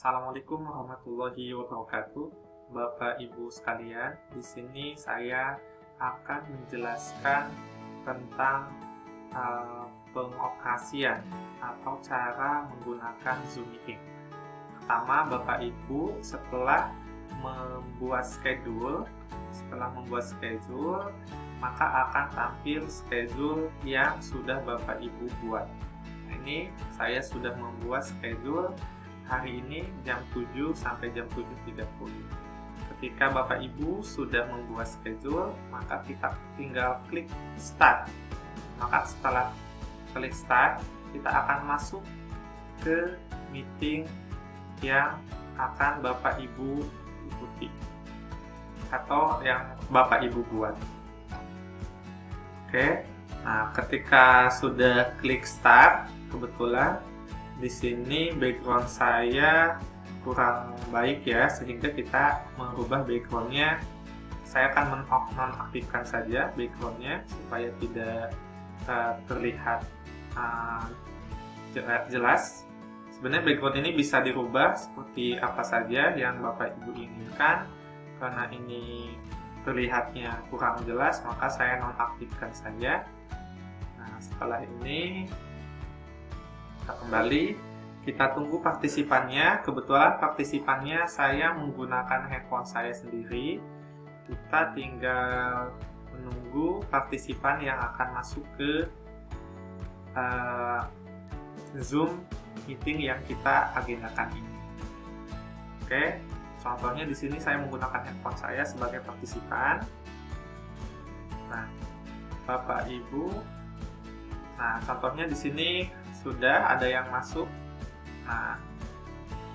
Assalamualaikum warahmatullahi wabarakatuh, Bapak Ibu sekalian. Di sini saya akan menjelaskan tentang uh, pengoperasian atau cara menggunakan Zoom Meeting. Pertama, Bapak Ibu setelah membuat schedule, setelah membuat schedule, maka akan tampil schedule yang sudah Bapak Ibu buat. Ini saya sudah membuat schedule hari ini jam 7 sampai jam 7.30 ketika Bapak Ibu sudah membuat schedule maka kita tinggal klik start. Maka setelah klik start kita akan masuk ke meeting yang akan Bapak Ibu ikuti atau yang Bapak Ibu buat. Oke nah ketika sudah klik start kebetulan di sini background saya kurang baik ya sehingga kita merubah backgroundnya. Saya akan menonaktifkan saja backgroundnya supaya tidak uh, terlihat uh, jelas. Sebenarnya background ini bisa dirubah seperti apa saja yang bapak ibu inginkan. Karena ini terlihatnya kurang jelas maka saya nonaktifkan saja. Nah setelah ini kita kembali. Kita tunggu partisipannya. Kebetulan partisipannya saya menggunakan handphone saya sendiri. Kita tinggal menunggu partisipan yang akan masuk ke uh, Zoom meeting yang kita agendakan ini. Oke contohnya di sini saya menggunakan handphone saya sebagai partisipan. Nah Bapak Ibu. Nah contohnya di sini sudah ada yang masuk. Nah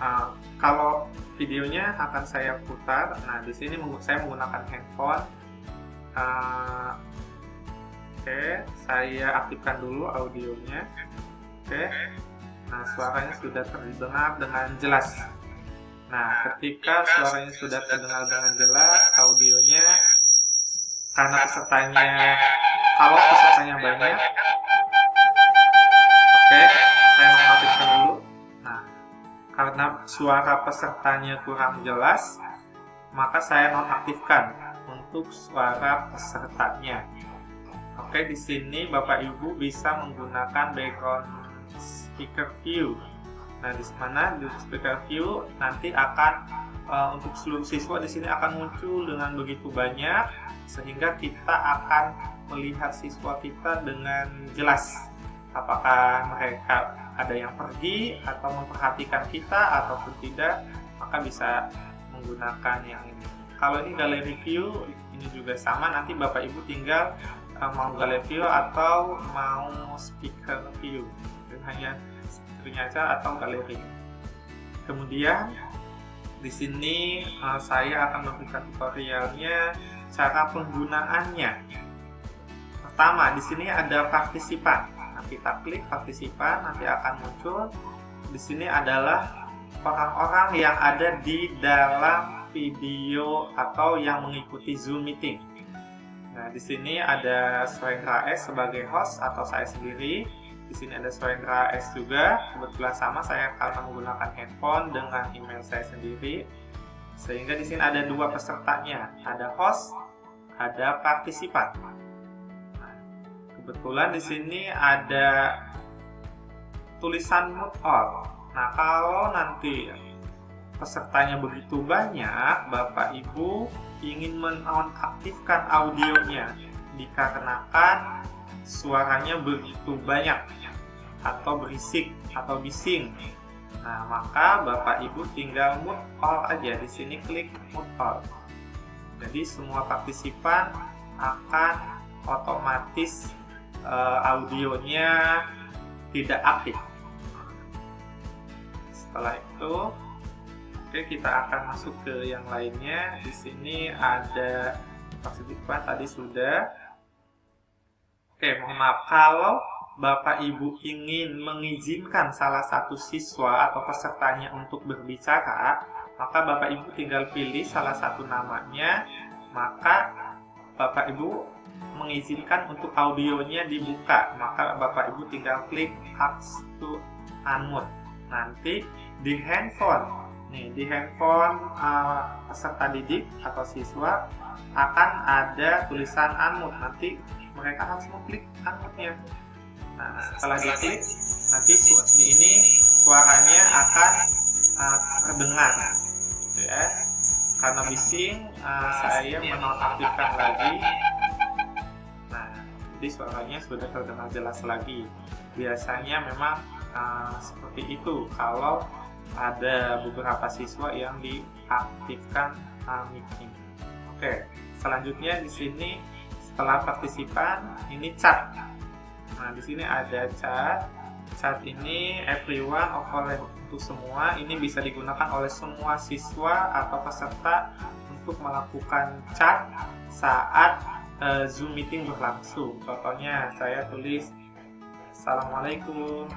uh, kalau videonya akan saya putar. Nah di sini saya menggunakan handphone. Uh, oke okay, saya aktifkan dulu audionya. Oke. Okay. nah suaranya sudah terdengar dengan jelas. Nah ketika suaranya sudah terdengar dengan jelas audionya karena pesertanya kalau pesertanya banyak Oke, saya mengaktifkan dulu. Nah, karena suara pesertanya kurang jelas, maka saya nonaktifkan untuk suara pesertanya. Oke, di sini Bapak Ibu bisa menggunakan background speaker view. Nah, di mana di speaker view nanti akan uh, untuk seluruh siswa di sini akan muncul dengan begitu banyak sehingga kita akan melihat siswa kita dengan jelas apakah mereka ada yang pergi atau memperhatikan kita ataupun tidak maka bisa menggunakan yang ini. Kalau ini gallery view ini juga sama. Nanti bapak ibu tinggal uh, mau gallery view atau mau speaker view. Dan hanya speakernya aja atau gallery kemudian di sini uh, saya akan memberikan tutorialnya cara penggunaannya. Pertama di sini ada partisipan kita klik partisipan nanti akan muncul di sini adalah orang-orang yang ada di dalam video atau yang mengikuti Zoom meeting. Nah, di sini ada Swendra S sebagai host atau saya sendiri. Di sini ada Swendra S juga. Kebetulan sama saya akan menggunakan handphone dengan email saya sendiri. Sehingga di sini ada dua pesertanya, ada host, ada partisipan kebetulan di sini ada tulisan mute all. Nah, kalau nanti pesertanya begitu banyak, Bapak Ibu ingin menonaktifkan audionya dikarenakan suaranya begitu banyak atau berisik atau bising. Nah, maka Bapak Ibu tinggal mute all aja di sini klik mute all. Jadi semua partisipan akan otomatis uh, audionya tidak aktif. Setelah itu, oke kita akan masuk ke yang lainnya. Di sini ada partisipan tadi sudah. Oke, mohon maaf kalau Bapak Ibu ingin mengizinkan salah satu siswa atau pesertanya untuk berbicara, maka Bapak Ibu tinggal pilih salah satu namanya, maka Bapak Ibu mengizinkan untuk audionya dibuka, maka Bapak Ibu tinggal klik Ask to Unmute. Nanti di handphone. Nih di handphone uh, peserta didik atau siswa akan ada tulisan unmute. Nanti mereka harus mengklik unmute-nya. Nah setelah diklik nanti di ini suaranya akan uh, terdengar. Gitu ya. Karena bising uh, saya menonaktifkan lagi jadi suaranya sudah terdengar jelas lagi biasanya memang uh, seperti itu kalau ada beberapa siswa yang diaktifkan uh, meeting. Oke, selanjutnya di sini setelah partisipan ini chat. Nah, di sini ada chat. Chat ini everyone oleh untuk semua ini bisa digunakan oleh semua siswa atau peserta untuk melakukan chat saat uh, Zoom meeting berlangsung. Contohnya saya tulis Assalamualaikum.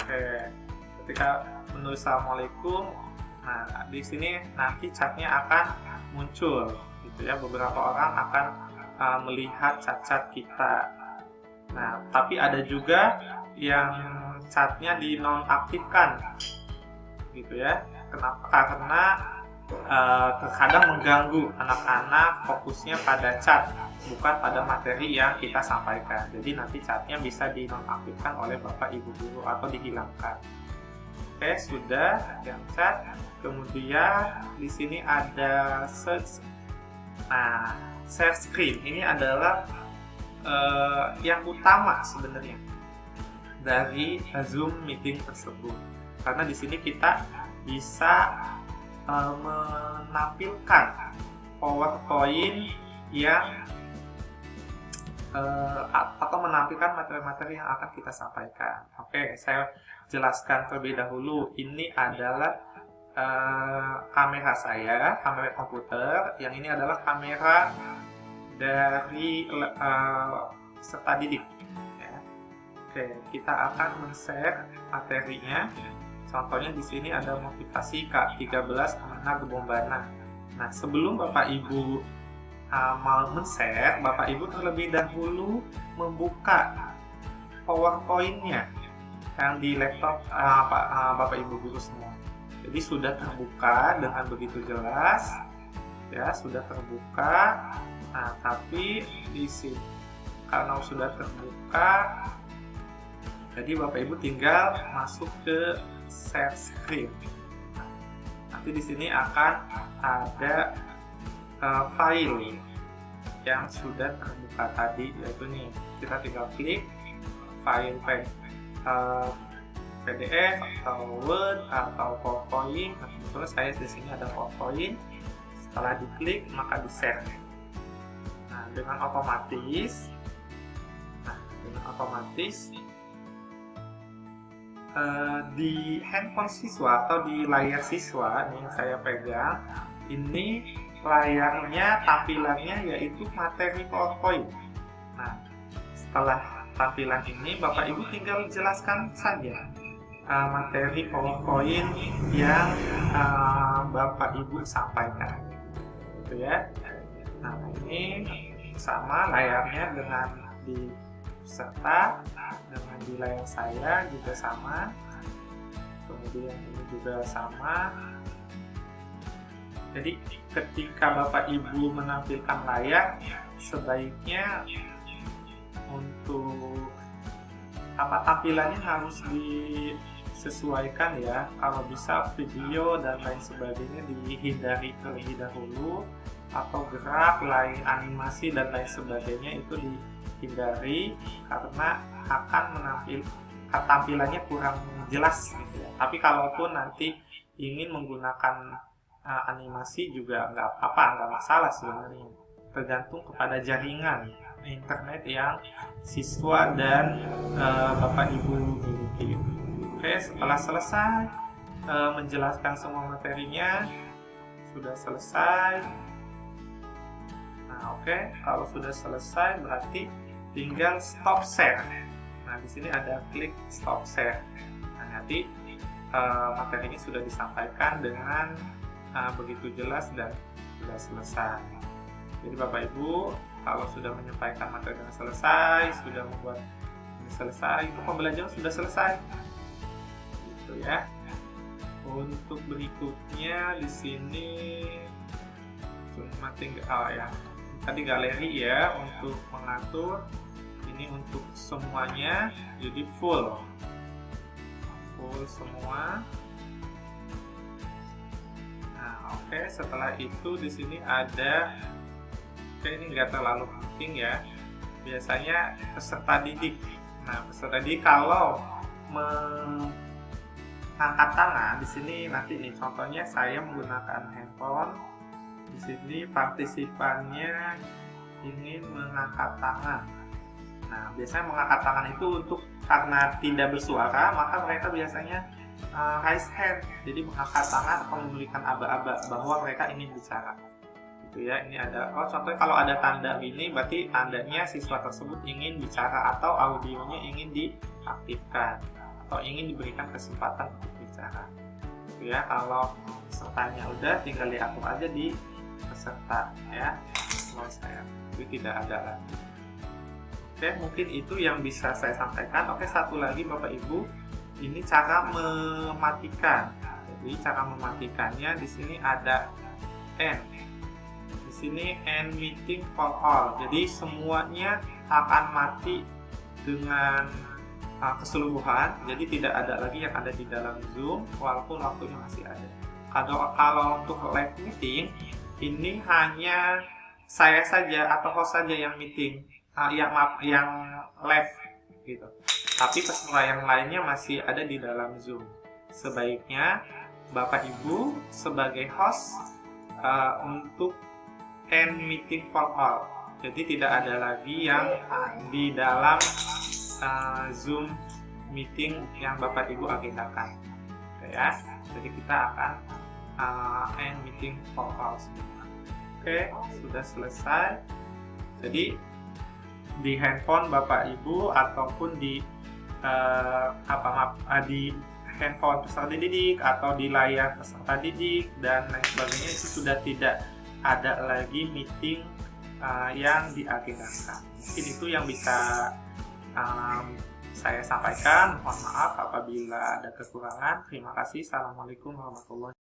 Oke, ketika menulis Assalamualaikum, nah di sini nanti chatnya akan muncul, gitu ya. Beberapa orang akan uh, melihat chat-chat kita. Nah, tapi ada juga yang chatnya dinonaktifkan, gitu ya. Kenapa? Karena uh, terkadang mengganggu anak-anak fokusnya pada chat bukan pada materi yang kita sampaikan. Jadi nanti catnya bisa dinonaktifkan oleh Bapak Ibu guru atau dihilangkan. Oke, sudah yang cat. Kemudian di sini ada search. Nah, share screen ini adalah uh, yang utama sebenarnya dari Zoom meeting tersebut. Karena di sini kita bisa uh, menampilkan PowerPoint yang uh, atau menampilkan materi-materi yang akan kita sampaikan. Oke, saya jelaskan terlebih dahulu. Ini adalah uh, kamera saya, kamera komputer. Yang ini adalah kamera dari uh, serta didik. Ya. Oke, kita akan men-share materinya. Contohnya di sini ada motivasi K13 Ke mana Gebombana. Nah, sebelum Bapak Ibu uh, mau men-share, Bapak Ibu terlebih dahulu membuka PowerPoint-nya yang di laptop uh, uh, Bapak Ibu guru semua. Jadi sudah terbuka dengan begitu jelas, ya sudah terbuka. Nah, tapi di sini karena sudah terbuka, jadi Bapak Ibu tinggal masuk ke share screen. Nanti di sini akan ada uh, file yang sudah terbuka tadi yaitu nih kita tinggal klik file uh, PDF atau Word atau PowerPoint. Nah, kebetulan saya di sini ada PowerPoint. Setelah diklik maka di share nah dengan otomatis nah dengan otomatis uh, di handphone siswa atau di layar siswa nih yang saya pegang ini layarnya tampilannya yaitu materi PowerPoint. Nah, setelah tampilan ini Bapak Ibu tinggal jelaskan saja uh, materi PowerPoint yang uh, Bapak Ibu sampaikan. Gitu ya. Nah, ini sama layarnya dengan di peserta dengan di layar saya juga sama. Kemudian ini juga sama jadi ketika Bapak Ibu menampilkan layar, sebaiknya untuk apa tampilannya harus disesuaikan ya. Kalau bisa video dan lain sebagainya dihindari terlebih dahulu atau gerak, lain animasi dan lain sebagainya itu dihindari karena akan menampil tampilannya kurang jelas gitu ya. Tapi kalaupun nanti ingin menggunakan uh, animasi juga nggak apa-apa, nggak masalah sebenarnya. Tergantung kepada jaringan internet yang siswa dan uh, bapak ibu miliki. Oke, setelah selesai uh, menjelaskan semua materinya, sudah selesai. Nah, oke, kalau sudah selesai berarti tinggal stop share. Nah, di sini ada klik stop share. Nah, nanti uh, materi ini sudah disampaikan dengan uh, begitu jelas dan sudah selesai. Jadi Bapak Ibu, kalau sudah menyampaikan materi dengan selesai, sudah membuat ini selesai, itu pembelajaran sudah selesai. gitu ya. Untuk berikutnya di sini cuma tinggal oh ya tadi galeri ya untuk mengatur ini untuk semuanya jadi full. Full semua. Nah oke okay. setelah itu di sini ada oke okay, ini enggak terlalu penting ya. Biasanya peserta didik. Nah peserta didik kalau mengangkat tangan di sini nanti nih contohnya saya menggunakan handphone di sini partisipannya ingin mengangkat tangan. Nah biasanya mengangkat tangan itu untuk karena tidak bersuara maka mereka biasanya uh, raise hand. Jadi mengangkat tangan atau memberikan aba-aba bahwa mereka ingin bicara. Gitu ya ini ada oh contohnya kalau ada tanda ini berarti tandanya siswa tersebut ingin bicara atau audionya ingin diaktifkan atau ingin diberikan kesempatan untuk bicara. Gitu ya kalau pesertanya udah tinggal diatur aja di peserta ya kalau saya jadi tidak ada lagi oke mungkin itu yang bisa saya sampaikan oke satu lagi bapak ibu ini cara mematikan jadi cara mematikannya di sini ada n sini end meeting for all. Jadi semuanya akan mati dengan uh, keseluruhan. Jadi tidak ada lagi yang ada di dalam Zoom walaupun waktunya masih ada. Kalau kalau untuk live meeting ini hanya saya saja atau host saja yang meeting, uh, yang yang live gitu. Tapi peserta yang lainnya masih ada di dalam Zoom. Sebaiknya Bapak Ibu sebagai host uh, untuk end meeting for all. Jadi tidak ada lagi yang di dalam uh, Zoom meeting yang Bapak Ibu agendakan. Oke ya. Jadi kita akan uh, end meeting for all Oke, sudah selesai. Jadi di handphone Bapak Ibu ataupun di uh, apa maaf, uh, di handphone peserta didik atau di layar peserta didik dan lain sebagainya itu sudah tidak ada lagi meeting uh, yang diagendakan. Mungkin itu yang bisa um, saya sampaikan. Mohon maaf apabila ada kekurangan. Terima kasih. Assalamualaikum warahmatullahi.